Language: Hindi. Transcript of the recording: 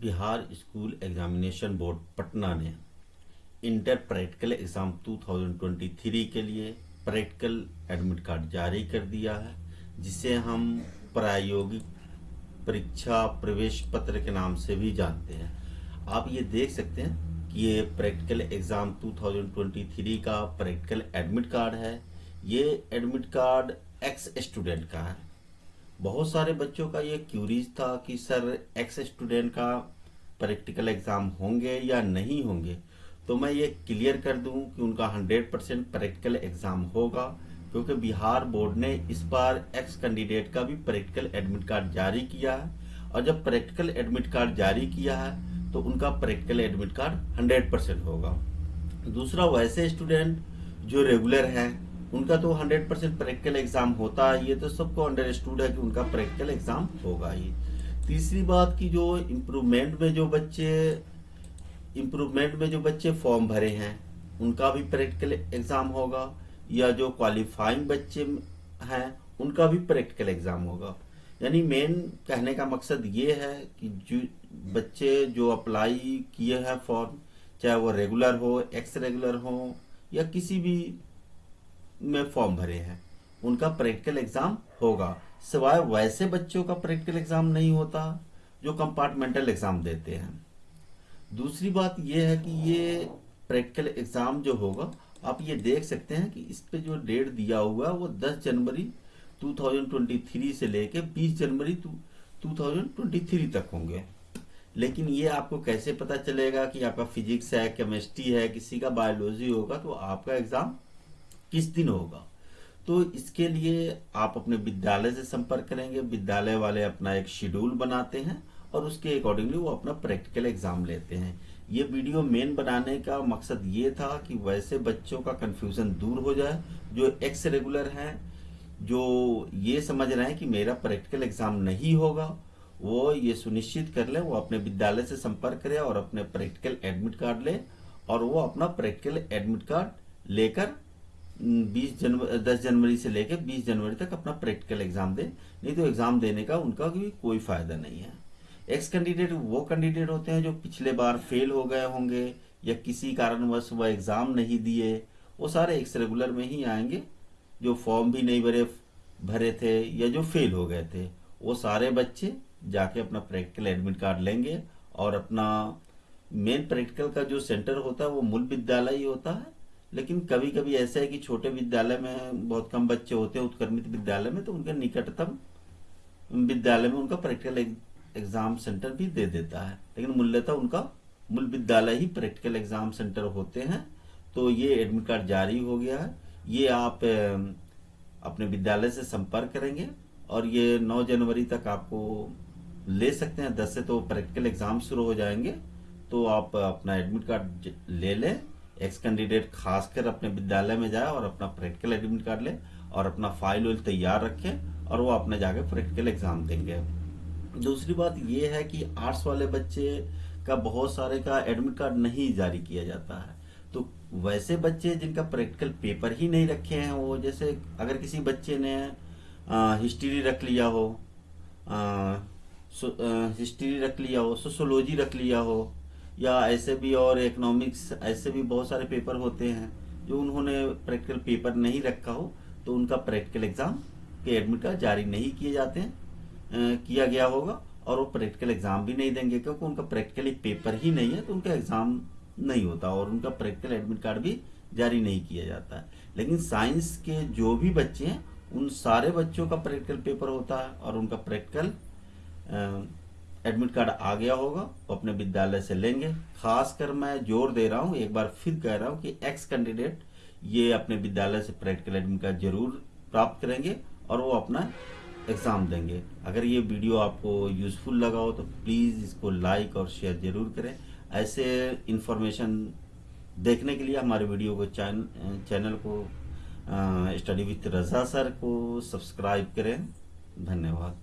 Bihar school examination board Patna ने इंटर प्रैक्टिकल एग्ज़ाम 2023 के लिए प्रैक्टिकल एडमिट कार्ड जारी कर दिया है, जिसे हम प्रायोगिक परीक्षा प्रवेश पत्र के नाम से भी जानते हैं। आप ये देख सकते हैं कि ये प्रैक्टिकल एग्ज़ाम 2023 का प्रैक्टिकल एडमिट कार्ड है। ये एडमिट कार्ड एक्स स्टूडेंट का है। बहुत सारे बच्चों का ये क्यूरीज था कि सर एक्स स्टूडेंट का प्रैक्टिकल एग्ज़ाम होंगे या नहीं होंगे? तो मैं ये क्लियर कर दूँ कि उनका 100 परसेंट प्रैक्टिकल एग्ज़ाम होगा, क्योंकि बिहार बोर्ड ने इस बार एक्स कैंडिडेट का भी प्रैक्टिकल एडमिट कार्ड जारी किया है। और जब प्रैक्टिकल एडमिट कार्ड जारी किया है तो उनका प्रैक्टिकल एडमिट कार्ड 100 परसेंट होगा। दूसरा वैसे स्टूडेंट जो रेगुलर हैं उनका तो 100 परसेंट प्रैक्टिकल एग्ज़ाम होता है, ये तो सबको अंडरस्टूड है कि उनका प्रैक्टिकल एग्ज़ाम होगा ही। तीसरी बात की जो इम्प्रूवमेंट में जो बच्चे इम्प्रूवमेंट में जो बच्चे फॉर्म भरे हैं, उनका भी प्रैक्टिकल एग्ज़ाम होगा, या जो क्वालिफाइंग बच्चे हैं, उनका भी प्रैक्टिकल एग्ज़ाम होगा। यानी मेन कहने का मकसद ये है कि जो बच्चे जो अप्लाई किए हैं फॉर्म चाहे वो रेगुलर हो एक्स रेगुलर हो, या किसी भी में फॉर्म भरे हैं। उनका प्रैक्टिकल एग्ज़ाम होगा। सिवाय वैसे बच्चों का प्रैक्टिकल एग्ज़ाम नहीं होता, जो कंपार्टमेंटल एग्ज़ाम देते हैं। दूसरी बात यह है कि ये प्रैक्टिकल एग्ज़ाम जो होगा, आप ये देख सकते हैं कि इस पे जो डेट दिया हुआ है, वो 10 जनवरी 2023 से लेके 20 जनवरी 2023 तक होंगे। लेकिन ये आपको कैसे पता चलेगा कि आपका फिजिक्स है केमिस्ट्री है, किसी का बायोलॉजी होगा तो आपका एग्ज़ाम किस दिन होगा? तो इसके लिए आप अपने विद्यालय से संपर्क करेंगे। विद्यालय वाले अपना एक शेड्यूल बनाते हैं और उसके अकॉर्डिंगली वो अपना प्रैक्टिकल एग्ज़ाम लेते हैं। ये वीडियो मेन बनाने का मकसद ये था कि वैसे बच्चों का कंफ्यूजन दूर हो जाए, जो एक्स रेगुलर हैं, जो ये समझ रहे हैं कि मेरा प्रैक्टिकल एग्ज़ाम नहीं होगा, वो ये सुनिश्चित कर ले, वो अपने विद्यालय से संपर्क करे और अपने प्रैक्टिकल एडमिट कार्ड ले और वो अपना प्रैक्टिकल एडमिट कार्ड लेकर बीस जनवरी दस जनवरी से लेकर बीस जनवरी तक अपना प्रैक्टिकल एग्ज़ाम दे। नहीं तो एग्ज़ाम देने का उनका भी कोई फ़ायदा नहीं है। एक्स कैंडिडेट वो कैंडिडेट होते हैं जो पिछले बार फेल हो गए होंगे या किसी कारणवश वह एग्ज़ाम नहीं दिए, वो सारे एक्स रेगुलर में ही आएँगे। जो फॉर्म भी नहीं भरे भरे थे या जो फेल हो गए थे, वो सारे बच्चे जाके अपना प्रैक्टिकल एडमिट कार्ड लेंगे और अपना मेन प्रैक्टिकल का जो सेंटर होता है, वो मूल विद्यालय ही होता है। लेकिन कभी कभी ऐसा है कि छोटे विद्यालय में बहुत कम बच्चे होते हैं, उत्कर्मित विद्यालय में तो उनके निकटतम विद्यालय में उनका प्रैक्टिकल एग्ज़ाम सेंटर भी दे देता है। लेकिन मूल्यतः उनका मूल विद्यालय ही प्रैक्टिकल एग्ज़ाम सेंटर होते हैं। तो ये एडमिट कार्ड जारी हो गया है। ये आप अपने विद्यालय से संपर्क करेंगे और ये 9 जनवरी तक आपको ले सकते हैं। 10 से तो प्रैक्टिकल एग्ज़ाम शुरू हो जाएँगे। तो आप अपना एडमिट कार्ड ले लें। एक्स कैंडिडेट खासकर अपने विद्यालय में जाए और अपना प्रैक्टिकल एडमिट कार्ड ले और अपना फ़ाइल वाइल तैयार रखें और वो अपने जाके प्रैक्टिकल एग्ज़ाम देंगे। दूसरी बात ये है कि आर्ट्स वाले बच्चे का बहुत सारे का एडमिट कार्ड नहीं जारी किया जाता है। तो वैसे बच्चे जिनका प्रैक्टिकल पेपर ही नहीं रखे हैं, वो जैसे अगर किसी बच्चे ने हिस्ट्री रख लिया हो हिस्ट्री रख लिया हो सोशोलॉजी रख लिया हो या ऐसे भी और इकोनॉमिक्स ऐसे भी बहुत सारे पेपर होते हैं जो उन्होंने प्रैक्टिकल पेपर नहीं रखा हो तो उनका प्रैक्टिकल एग्ज़ाम के एडमिट कार्ड जारी नहीं किए जाते हैं किया गया होगा और वो प्रैक्टिकल एग्ज़ाम भी नहीं देंगे क्योंकि उनका प्रैक्टिकल पेपर ही नहीं है तो उनका एग्ज़ाम नहीं होता और उनका प्रैक्टिकल एडमिट कार्ड भी जारी नहीं किया जाता है। लेकिन साइंस के जो भी बच्चे हैं, उन सारे बच्चों का प्रैक्टिकल पेपर होता है और उनका प्रैक्टिकल एडमिट कार्ड आ गया होगा वो अपने विद्यालय से लेंगे। खासकर मैं ज़ोर दे रहा हूँ एक बार फिर कह रहा हूँ कि एक्स कैंडिडेट ये अपने विद्यालय से प्रैक्टिकल एडमिट कार्ड ज़रूर प्राप्त करेंगे और वो अपना एग्ज़ाम देंगे। अगर ये वीडियो आपको यूज़फुल लगा हो तो प्लीज़ इसको लाइक और शेयर ज़रूर करें। ऐसे इन्फॉर्मेशन देखने के लिए हमारे वीडियो को चैन, चैनल को स्टडी विथ रजा सर को सब्सक्राइब करें। धन्यवाद।